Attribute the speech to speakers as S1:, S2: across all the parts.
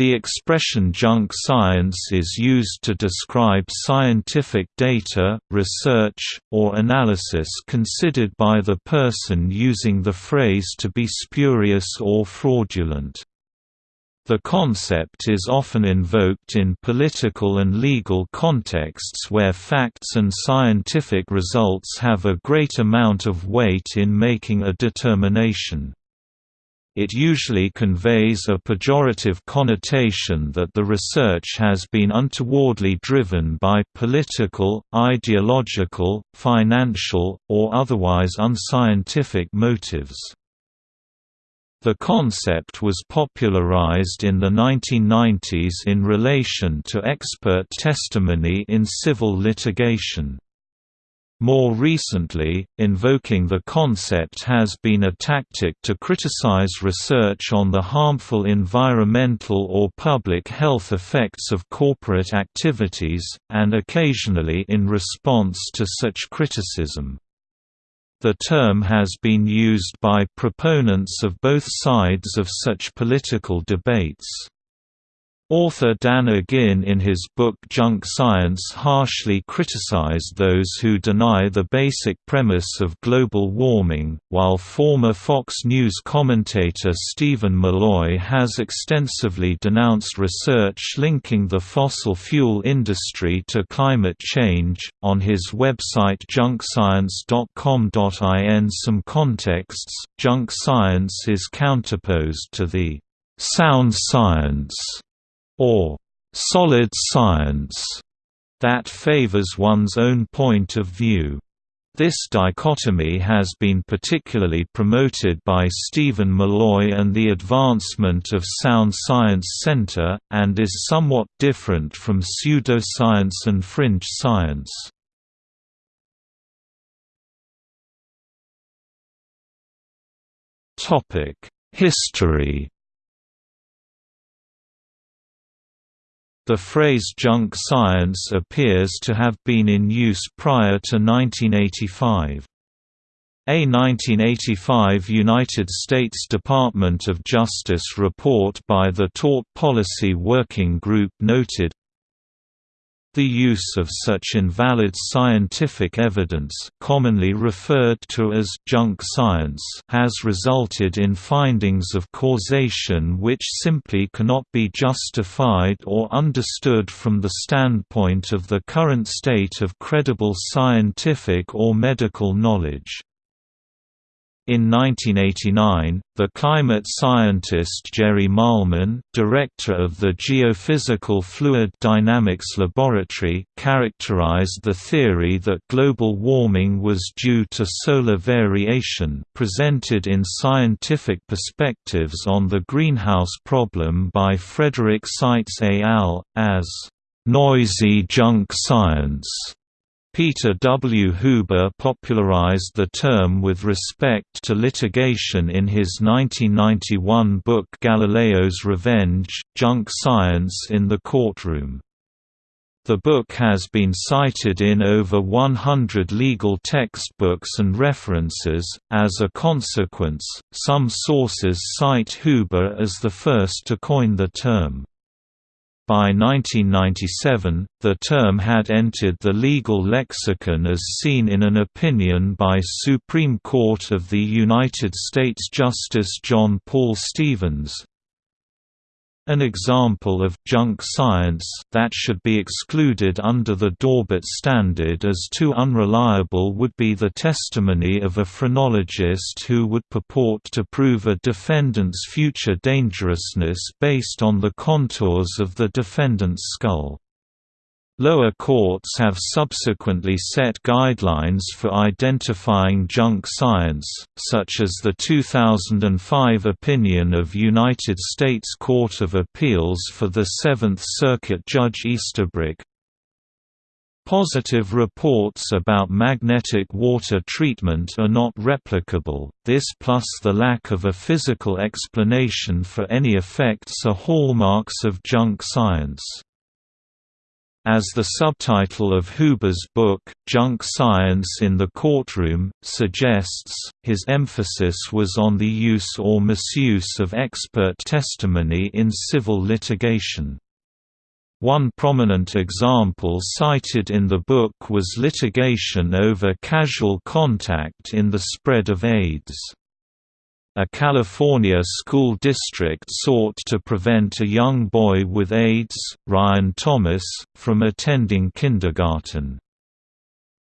S1: The expression junk science is used to describe scientific data, research, or analysis considered by the person using the phrase to be spurious or fraudulent. The concept is often invoked in political and legal contexts where facts and scientific results have a great amount of weight in making a determination. It usually conveys a pejorative connotation that the research has been untowardly driven by political, ideological, financial, or otherwise unscientific motives. The concept was popularized in the 1990s in relation to expert testimony in civil litigation. More recently, invoking the concept has been a tactic to criticize research on the harmful environmental or public health effects of corporate activities, and occasionally in response to such criticism. The term has been used by proponents of both sides of such political debates. Author Dan Agin in his book Junk Science harshly criticized those who deny the basic premise of global warming, while former Fox News commentator Steven Milloy has extensively denounced research linking the fossil fuel industry to climate change. On his website junkscience.com.in some contexts, junk science is counterposed to the sound science or solid science that favors one's own point of view. This dichotomy has been particularly promoted by Steven Milloy and the Advancement of Sound Science Center, and is somewhat different from pseudoscience and fringe science. History The phrase junk science appears to have been in use prior to 1985. A 1985 United States Department of Justice report by the Tort Policy Working Group noted, the use of such invalid scientific evidence commonly referred to as junk science has resulted in findings of causation which simply cannot be justified or understood from the standpoint of the current state of credible scientific or medical knowledge. In 1989, the climate scientist Jerry Mahlman, director of the Geophysical Fluid Dynamics Laboratory, characterized the theory that global warming was due to solar variation presented in Scientific Perspectives on the Greenhouse Problem by Frederick Seitz et al., as noisy junk science. Peter W. Huber popularized the term with respect to litigation in his 1991 book Galileo's Revenge, Junk Science in the Courtroom. The book has been cited in over 100 legal textbooks and references. As a consequence, some sources cite Huber as the first to coin the term. By 1997, the term had entered the legal lexicon as seen in an opinion by Supreme Court of the United States Justice John Paul Stevens, an example of «junk science» that should be excluded under the Daubert standard as too unreliable would be the testimony of a phrenologist who would purport to prove a defendant's future dangerousness based on the contours of the defendant's skull. Lower courts have subsequently set guidelines for identifying junk science, such as the 2005 opinion of United States Court of Appeals for the Seventh Circuit Judge Easterbrook. Positive reports about magnetic water treatment are not replicable, this plus the lack of a physical explanation for any effects are hallmarks of junk science. As the subtitle of Huber's book, Junk Science in the Courtroom, suggests, his emphasis was on the use or misuse of expert testimony in civil litigation. One prominent example cited in the book was litigation over casual contact in the spread of AIDS. A California school district sought to prevent a young boy with AIDS, Ryan Thomas, from attending kindergarten.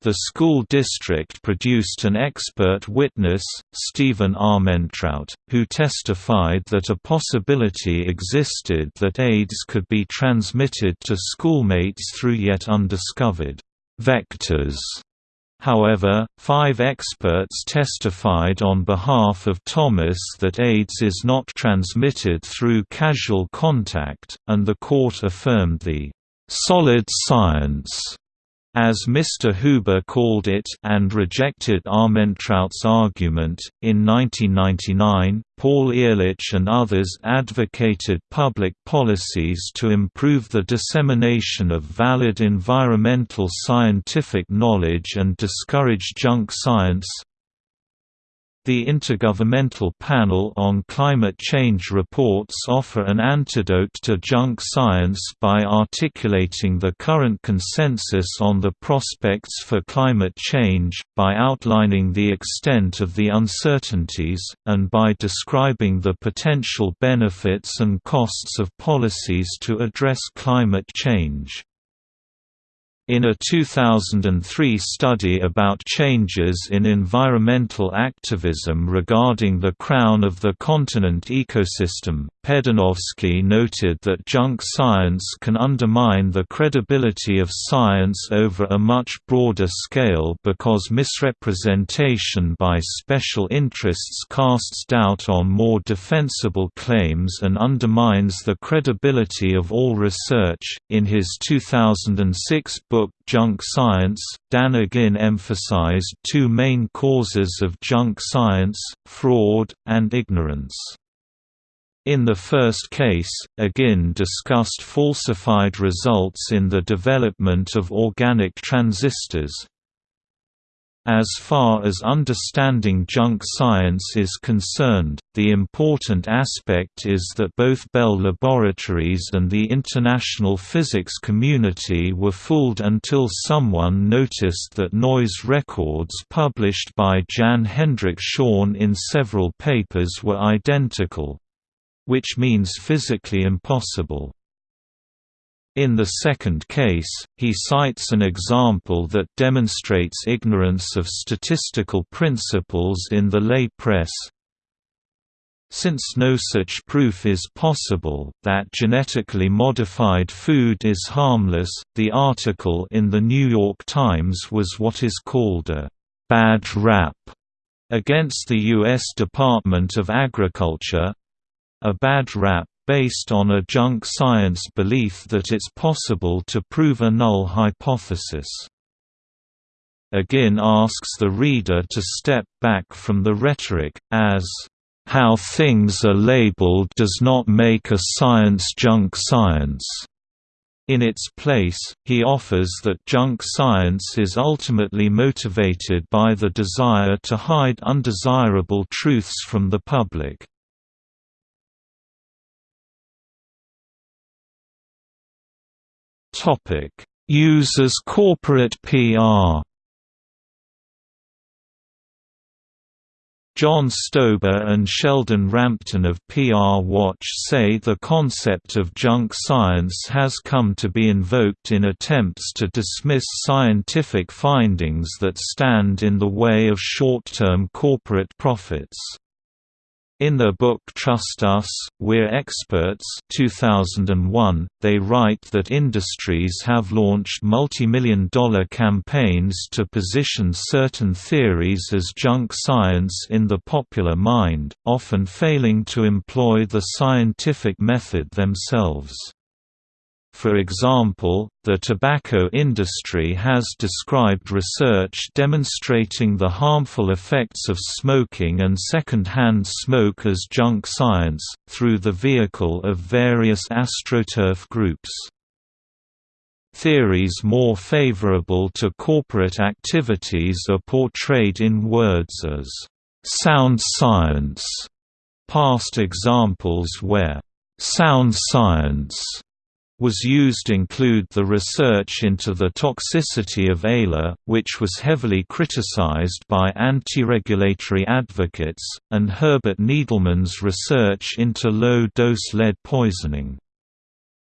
S1: The school district produced an expert witness, Stephen Armentrout, who testified that a possibility existed that AIDS could be transmitted to schoolmates through yet undiscovered vectors. However, five experts testified on behalf of Thomas that AIDS is not transmitted through casual contact, and the court affirmed the «solid science» as Mr. Huber called it, and rejected Armentrout's argument. In 1999, Paul Ehrlich and others advocated public policies to improve the dissemination of valid environmental scientific knowledge and discourage junk science, the Intergovernmental Panel on Climate Change reports offer an antidote to junk science by articulating the current consensus on the prospects for climate change, by outlining the extent of the uncertainties, and by describing the potential benefits and costs of policies to address climate change. In a 2003 study about changes in environmental activism regarding the crown of the continent ecosystem, Pedynowski noted that junk science can undermine the credibility of science over a much broader scale because misrepresentation by special interests casts doubt on more defensible claims and undermines the credibility of all research. In his 2006 book book Junk Science, Dan Agin emphasized two main causes of junk science, fraud, and ignorance. In the first case, Agin discussed falsified results in the development of organic transistors, as far as understanding junk science is concerned, the important aspect is that both Bell Laboratories and the international physics community were fooled until someone noticed that noise records published by Jan Hendrik Schön in several papers were identical which means physically impossible. In the second case, he cites an example that demonstrates ignorance of statistical principles in the lay press. Since no such proof is possible that genetically modified food is harmless, the article in the New York Times was what is called a «bad rap» against the U.S. Department of Agriculture, a bad rap based on a junk science belief that it's possible to prove a null hypothesis. Agin asks the reader to step back from the rhetoric, as, "...how things are labeled does not make a science junk science." In its place, he offers that junk science is ultimately motivated by the desire to hide undesirable truths from the public. Topic: Users corporate PR. John Stauber and Sheldon Rampton of PR Watch say the concept of junk science has come to be invoked in attempts to dismiss scientific findings that stand in the way of short-term corporate profits. In their book Trust Us, We're Experts 2001, they write that industries have launched multi-million dollar campaigns to position certain theories as junk science in the popular mind, often failing to employ the scientific method themselves. For example, the tobacco industry has described research demonstrating the harmful effects of smoking and second-hand smoke as junk science, through the vehicle of various astroturf groups. Theories more favorable to corporate activities are portrayed in words as sound science. Past examples where sound science was used include the research into the toxicity of Alar, which was heavily criticized by anti-regulatory advocates, and Herbert Needleman's research into low-dose lead poisoning.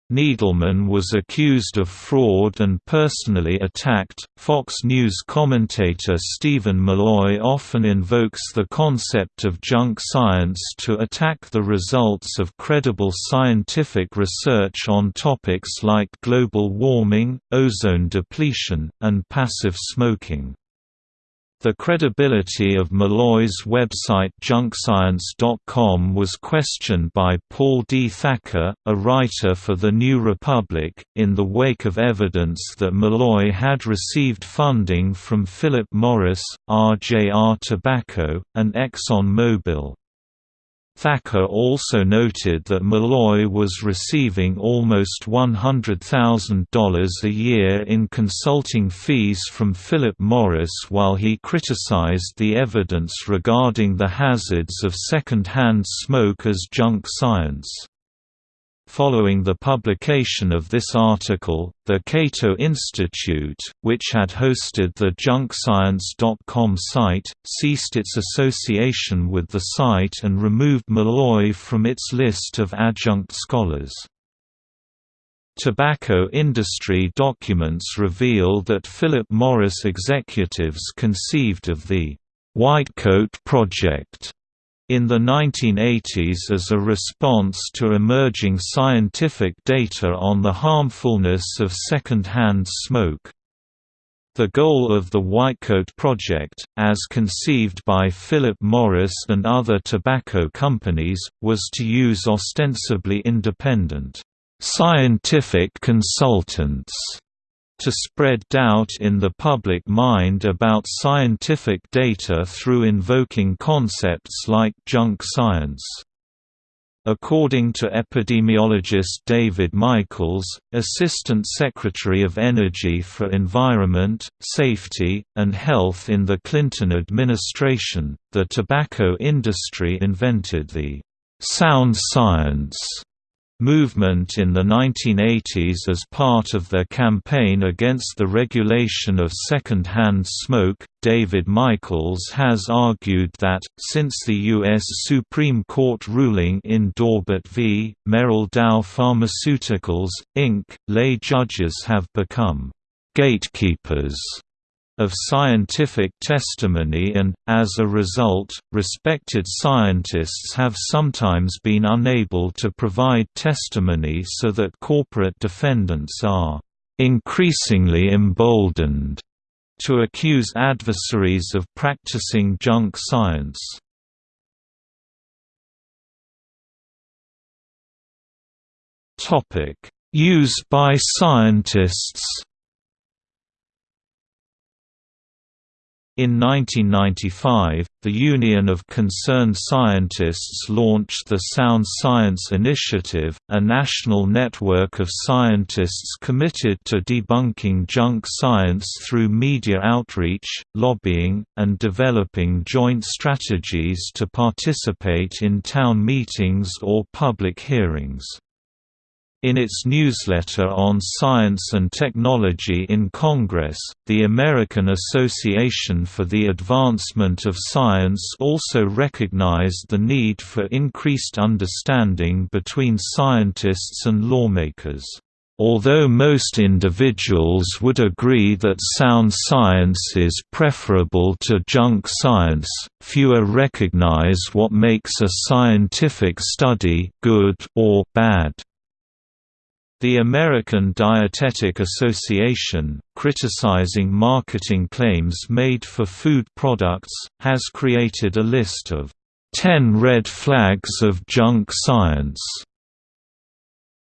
S1: Needleman was accused of fraud and personally attacked. Fox News commentator Steven Milloy often invokes the concept of junk science to attack the results of credible scientific research on topics like global warming, ozone depletion, and passive smoking. The credibility of Milloy's website junkscience.com was questioned by Paul D. Thacker, a writer for The New Republic, in the wake of evidence that Milloy had received funding from Philip Morris, RJR Tobacco, and Exxon Mobil. Thacker also noted that Milloy was receiving almost $100,000 a year in consulting fees from Philip Morris while he criticized the evidence regarding the hazards of second-hand smoke as junk science. Following the publication of this article, the Cato Institute, which had hosted the junkscience.com site, ceased its association with the site and removed Milloy from its list of adjunct scholars. Tobacco industry documents reveal that Philip Morris executives conceived of the Whitecoat Project in the 1980s as a response to emerging scientific data on the harmfulness of second-hand smoke. The goal of the Whitecoat Project, as conceived by Philip Morris and other tobacco companies, was to use ostensibly independent, scientific consultants to spread doubt in the public mind about scientific data through invoking concepts like junk science. According to epidemiologist David Michaels, Assistant Secretary of Energy for Environment, Safety, and Health in the Clinton administration, the tobacco industry invented the sound science movement in the 1980s as part of their campaign against the regulation of second-hand smoke. David Michaels has argued that, since the U.S. Supreme Court ruling in Daubert v. Merrell Dow Pharmaceuticals, Inc., lay judges have become gatekeepers of scientific testimony and, as a result, respected scientists have sometimes been unable to provide testimony so that corporate defendants are increasingly emboldened to accuse adversaries of practicing junk science. Used by scientists In 1995, the Union of Concerned Scientists launched the Sound Science Initiative, a national network of scientists committed to debunking junk science through media outreach, lobbying, and developing joint strategies to participate in town meetings or public hearings. In its newsletter on science and technology in Congress, the American Association for the Advancement of Science also recognized the need for increased understanding between scientists and lawmakers. Although most individuals would agree that sound science is preferable to junk science, fewer recognize what makes a scientific study good or bad. The American Dietetic Association, criticizing marketing claims made for food products, has created a list of 10 red flags of junk science.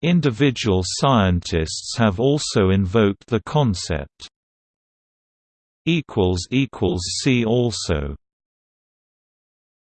S1: Individual scientists have also invoked the concept. See also